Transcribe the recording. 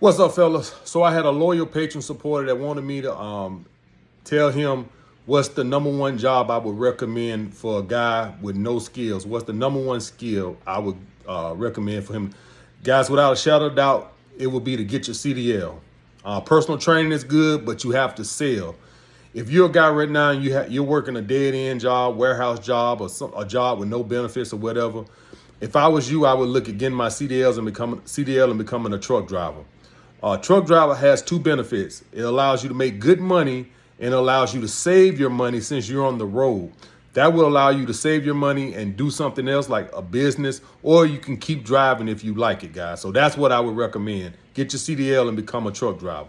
What's up, fellas? So I had a loyal patron supporter that wanted me to um, tell him what's the number one job I would recommend for a guy with no skills. What's the number one skill I would uh, recommend for him? Guys, without a shadow of doubt, it would be to get your CDL. Uh, personal training is good, but you have to sell. If you're a guy right now and you you're working a dead end job, warehouse job, or some, a job with no benefits or whatever, if I was you, I would look at getting my CDLs and becoming CDL and becoming a truck driver. Uh, truck driver has two benefits. It allows you to make good money and allows you to save your money since you're on the road. That will allow you to save your money and do something else like a business, or you can keep driving if you like it, guys. So that's what I would recommend. Get your CDL and become a truck driver.